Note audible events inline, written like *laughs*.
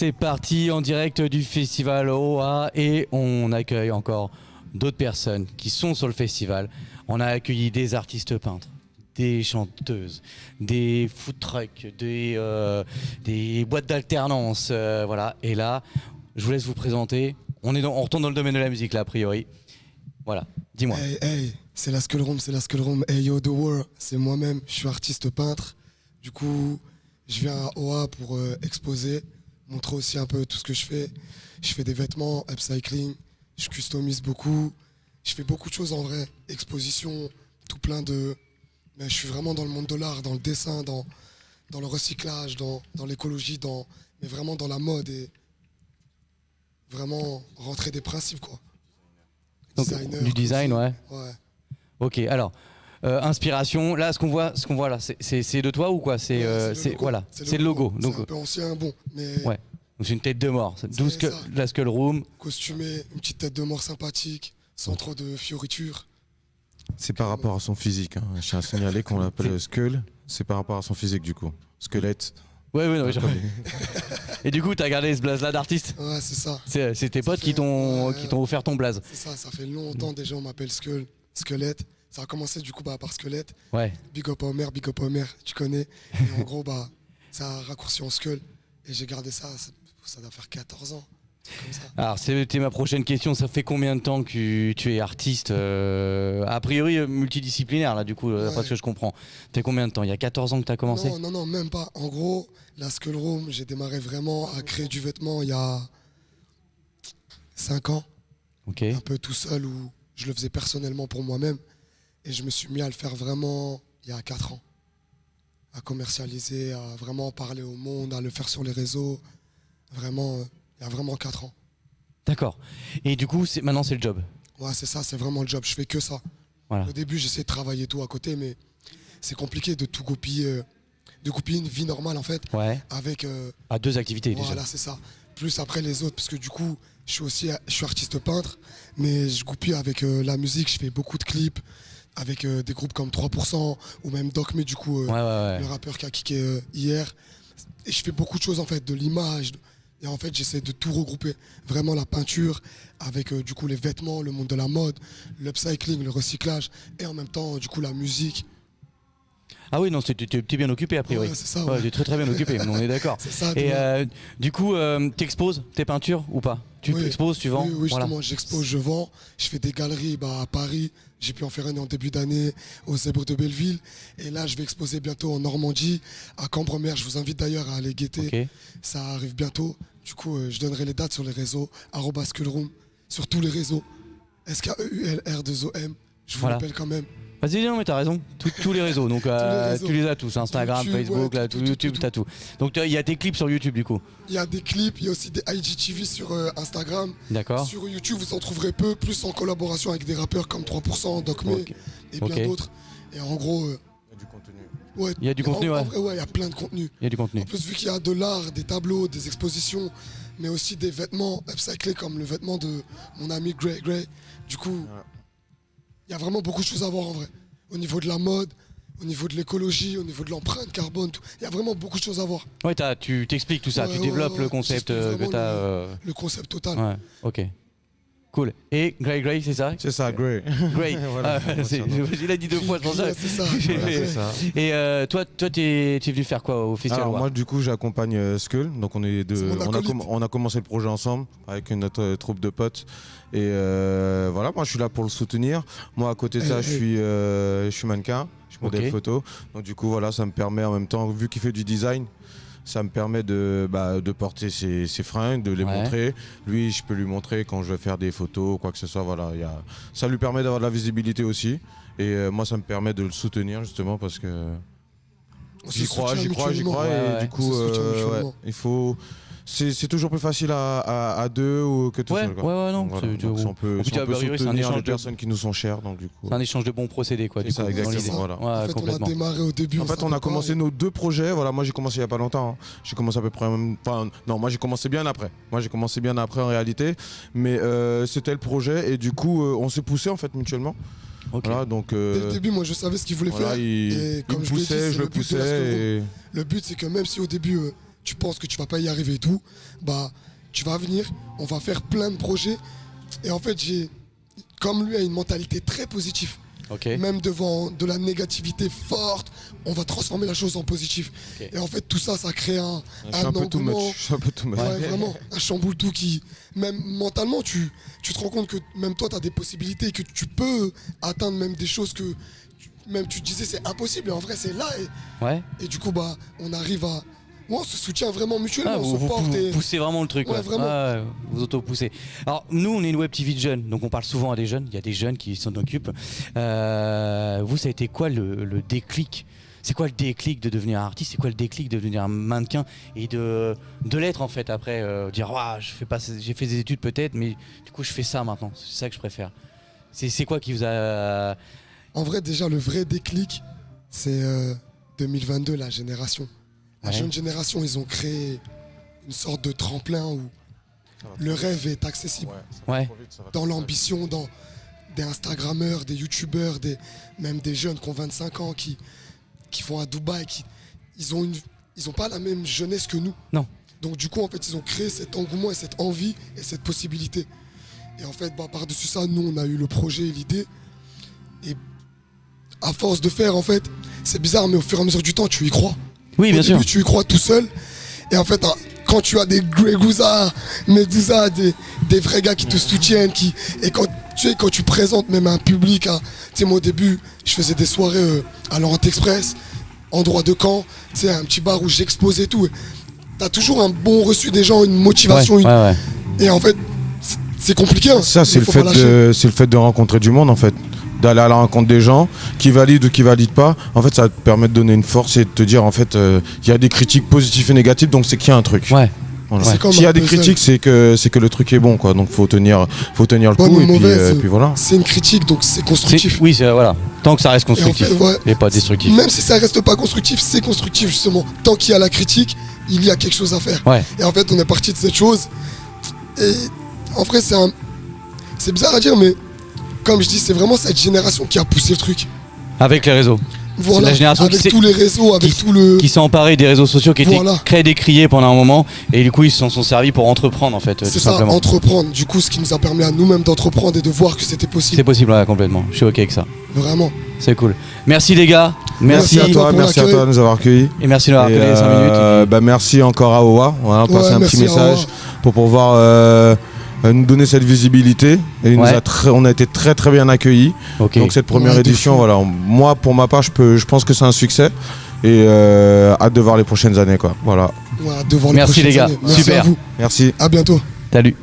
C'est parti en direct du festival OA et on accueille encore d'autres personnes qui sont sur le festival. On a accueilli des artistes peintres, des chanteuses, des food trucks, des, euh, boîtes d'alternance, euh, voilà. Et là, je vous laisse vous présenter. On, est dans- on retourne dans le domaine de la musique là, a priori. Voilà, dis-moi. Hey, hey, c'est la Skull Room, c'est la Skull Room. Hey yo, The World, c'est moi-même. Je suis artiste peintre. Du coup, je viens à OA pour euh, exposer, montrer aussi un peu tout ce que je fais. Je fais des vêtements, upcycling, je customise beaucoup. Je fais beaucoup de choses en vrai. Exposition, tout plein de. Mais je suis vraiment dans le monde de l'art, dans le dessin, dans, dans le recyclage, dans, dans l'écologie, dans, mais vraiment dans la mode et vraiment rentrer des principes quoi. Donc, Designer du design. Ouais. Ok, alors. Euh, inspiration, là ce qu'on voit, ce qu'on voit là, c'est- de toi ou quoi? C'est Ouais, euh, le c'est logo. voilà, c'est le logo. Donc C'est un peu ancien, bon, mais Ouais. donc c'est une tête de mort. 12 que, ça. la Skull Room. costumé, une petite tête de mort sympathique, sans trop de fioritures. C'est par rapport à son physique. Hein. Je tiens à signaler qu'on l'appelle Skull. C'est par rapport à son physique du coup. Squelette. Ouais, ouais, non, mais Et du coup, t'as gardé ce blaze là d'artiste? Ouais, c'est ça. C'est tes potes qui fait- t'ont ouais. qui t'ont offert ton blaze. C'est ça, ça fait longtemps déjà, on m'appelle Skull, Squelette. Ça a commencé du coup bah, par Squelette. Ouais. Big up Homer, big up Homer, tu connais. Et en *laughs* gros, bah, ça a raccourci en Skull. Et j'ai gardé ça, ça, ça doit faire 14 ans. Comme ça. Alors, c'était ma prochaine question. Ça fait combien de temps que tu, es artiste euh, A priori euh, multidisciplinaire, là, du coup, euh, Ouais. d'après ce que je comprends. Fait combien de temps? Il y a 14 ans que tu as commencé? Non, non, non, même pas. En gros, la Skull Room, j'ai démarré vraiment à créer du vêtement il y a 5 ans. Ok. un peu tout seul où je le faisais personnellement pour moi-même. Et je me suis mis à le faire vraiment il y a 4 ans. À commercialiser, à vraiment parler au monde, à le faire sur les réseaux. Vraiment, euh, il y a vraiment 4 ans. D'accord. Et du coup, maintenant, c'est le job. Ouais, c'est ça, c'est vraiment le job. Je fais que ça. Voilà. Au début, j'essayais de travailler tout à côté, mais c'est compliqué de tout goupiller, euh, de goupiller une vie normale en fait, Ouais. avec euh, À deux activités Voilà, déjà. c'est ça. Plus après les autres, parce que du coup, je suis aussi je suis artiste peintre, mais je goupille avec euh, la musique, je fais beaucoup de clips avec euh, des groupes comme 3% ou même Doc Me, du coup, euh, Ouais, ouais, le rappeur qui a kické euh, hier. Et je fais beaucoup de choses en fait, de l'image. Et en fait, j'essaie de tout regrouper. Vraiment la peinture, avec du coup les vêtements, le monde de la mode, l'upcycling, le recyclage, et en même temps, du coup, la musique. Ah oui, non, c'est- tu es bien occupé, a priori. Ouais, c'est ça, Ouais, ouais. tu es très très bien occupé, *laughs* on est d'accord. Et euh, du coup, euh, t'exposes tes peintures ou pas? Tu Oui. exposes, tu vends Oui, oui, Voilà. justement, j'expose, je vends. Je fais des galeries bah, à Paris. J'ai pu en faire une en début d'année au Zèbre de Belleville. Et là, je vais exposer bientôt en Normandie, à Cambremer. Je vous invite d'ailleurs à aller guetter. Ça arrive bientôt. Du coup, euh, je donnerai les dates sur les réseaux. arobase Skullroom, sur tous les réseaux. S-K-E-U-L-R-2-O-M. Je vous Voilà. rappelle quand même. Vas-y, non, mais t'as raison. Tous- tous les réseaux, donc *laughs* euh, réseaux. tu les as tous Instagram, YouTube, Facebook, ouais, là, tout, YouTube, t'as tout. Donc il y a tes clips sur YouTube, du coup. Il y a des clips, il y a aussi des IGTV sur euh, Instagram. D'accord. Sur YouTube, vous en trouverez peu, plus en collaboration avec des rappeurs comme 3%, Doc et bien d'autres. Et en gros, euh, Il y a du contenu. ouais, Il y a du en- contenu, en ouais. vrai, ouais, il y a plein de contenu. Il y a du contenu. En plus, vu qu'il y a de l'art, des tableaux, des expositions, mais aussi des vêtements upcyclés comme le vêtement de mon ami Gray Gray. Du coup, il y a vraiment beaucoup de choses à voir en vrai. Au niveau de la mode, au niveau de l'écologie, au niveau de l'empreinte carbone, il y a vraiment beaucoup de choses à voir. Ouais, t'as- tu t'expliques tout ça, Ouais, tu ouais, développes ouais, le concept euh, que vraiment t'as. le- euh, Le concept total. Ouais, ok. Cool. Et Grey Grey, c'est ça C'est ça, Grey. *laughs* Grey. Voilà, Ah. Il a dit deux fois, ça. Ouais, c'est ça. *laughs* C'est ça. Et euh, toi, toi, t'es t'es venu faire quoi au festival Alors moi du coup j'accompagne euh, Skull, donc on est deux, on a, on commencé le projet ensemble avec notre euh, troupe de potes et euh, voilà moi je suis là pour le soutenir. Moi à côté de ça je suis euh, je suis mannequin, je suis modèle photo, donc du coup voilà ça me permet en même temps vu qu'il fait du design. Ça me permet de, bah, de porter ses, ses fringues, de les Ouais. montrer. Lui, je peux lui montrer quand je vais faire des photos, quoi que ce soit. Voilà, il y a... Ça lui permet d'avoir de la visibilité aussi. Et euh, moi, ça me permet de le soutenir justement parce que J'y crois, j'y crois, j'y crois. Ouais, et ouais. du coup, euh, il faut. C'est toujours plus facile à, à, à deux ou que tout Ouais, seul. quoi. ouais, ouais, non. Voilà. Donc, si on peut, si on peut priori, c'est un soutenir échange les de- personnes qui nous sont chères, donc du coup. C'est un échange de bons procédés, quoi. C'est Du ça, coup, exactement, voilà. Ouais, en fait, on a complètement. démarré au début. En fait, on a commencé et- nos deux projets. Voilà, moi j'ai commencé il y a pas longtemps. hein. J'ai commencé à peu près. Enfin, non, moi j'ai commencé bien après. Moi j'ai commencé bien après en réalité, mais euh, c'était le projet et du coup euh, on s'est poussé en fait mutuellement. Ok. Voilà, donc Dès euh, le début, moi, je savais ce qu'il voulait voilà, faire. il, Et comme me je poussait, je le le but de la poussais et Le but, c'est que même si au début, euh, tu penses que tu vas pas y arriver et tout, bah tu vas venir, on va faire plein de projets. Et en fait, j'ai, comme lui, a une mentalité très positive. Ok. Même devant de la négativité forte, on va transformer la chose en positif. Ok. Et en fait, tout ça, ça crée un, Je suis un peu too engouement. much. Je suis un peu too much. Ouais, vraiment, un chamboule tout qui, même mentalement, tu, tu te rends compte que même toi, tu as des possibilités, que tu peux atteindre même des choses que tu- même tu te disais c'est impossible, et en vrai, c'est là. Et, Ouais. et du coup, bah, on arrive à. Ouais, on se soutient vraiment mutuellement, Ah, on vous, se vous porte. poussez vraiment le truc. Ouais, ouais. vraiment. Ouais, vous auto-poussez. Alors, nous, on est une web TV de jeunes, donc on parle souvent à des jeunes. Il y a des jeunes qui s'en occupent. Euh, vous, ça a été quoi le, le déclic? C'est quoi le déclic de devenir artiste? C'est quoi le déclic de devenir un mannequin et de, de l'être en fait après euh, Dire, Ouah, je fais pas, j'ai fait des études peut-être, mais du coup, je fais ça maintenant. C'est ça que je préfère. C'est c'est quoi qui vous a. En vrai, déjà, le vrai déclic, c'est euh, 2022, la génération. La Ouais. jeune génération, ils ont créé une sorte de tremplin où le rêve est accessible. Ouais. dans l'ambition, dans des Instagrammeurs, des Youtubeurs, des, même des jeunes qui ont 25 ans, qui, qui vont à Dubaï, qui, ils ont une, ils ont pas la même jeunesse que nous. Non. Donc du coup, en fait, ils ont créé cet engouement et cette envie et cette possibilité. Et en fait, bah, par-dessus ça, nous, on a eu le projet et l'idée. Et à force de faire, en fait, c'est bizarre, mais au fur et à mesure du temps, tu y crois. Oui, Au bien sûr. début, tu y crois tout seul. Et en fait, quand tu as des Gregusa, Medusa, des, des vrais gars qui te soutiennent, qui, et quand tu, sais, quand tu présentes même un public, hein, tu sais, moi au début, je faisais des soirées euh, à l'Orient Express, endroit de camp, tu sais, un petit bar où j'exposais tout. Tu as toujours un bon reçu des gens, une motivation. Ouais, une- ouais, ouais. Et en fait, c'est- compliqué. hein, Ça, c'est le, fait de, le fait de rencontrer du monde, en fait. D'aller à la rencontre des gens, qui valident ou qui valident pas. En fait, ça va te permet de donner une force et de te dire, en fait, euh, il y a des critiques positives et négatives, donc c'est qu'il y a un truc. Ouais. Voilà. S'il y a des puzzle. critiques, c'est que, c'est que le truc est bon, quoi. Donc, faut tenir, faut tenir le Bonne coup, ou et puis, euh, puis voilà. C'est une critique, donc c'est C'est- constructif. Oui, c'est voilà. Tant que ça reste Et en constructif fait, ouais, et pas destructif. Même si ça reste pas constructif, c'est constructif justement. Tant qu'il y a la critique, il y a quelque chose à faire. Ouais. Et en fait, on est parti de cette chose. Et en vrai, c'est un... c'est bizarre à dire, mais comme je dis, c'est vraiment cette génération qui a poussé le truc. Avec les réseaux. Voilà. la génération qui avec s'est- tous les réseaux, avec qui- tout le. qui s'est emparé des réseaux sociaux qui étaient Voilà. très décriés pendant un moment et du coup ils s'en sont servis pour entreprendre en fait C'est tout ça, simplement. entreprendre. Du coup, ce qui nous a permis à nous-mêmes d'entreprendre et de voir que c'était C'est possible. possible ouais, complètement. Je suis ok avec ça. Vraiment. C'est cool. Merci les gars. Merci, Merci à toi. Merci à toi de nous avoir accueillis. et merci d'avoir Et, appelé les 5 minutes. euh, bah, merci encore à OA. Voilà, passer Ouais, un merci petit message Owa. pour pouvoir euh, nous donner cette visibilité. Et il nous Ouais. a très- on a été très très bien accueillis. Donc cette première Ouais, édition, voilà, moi pour ma part, je, peux, je pense que c'est un succès. Et euh, hâte de voir les prochaines années. Quoi. Voilà. Devant Merci, les prochaines les gars. années. Merci Super. à vous. Merci. À bientôt. Salut.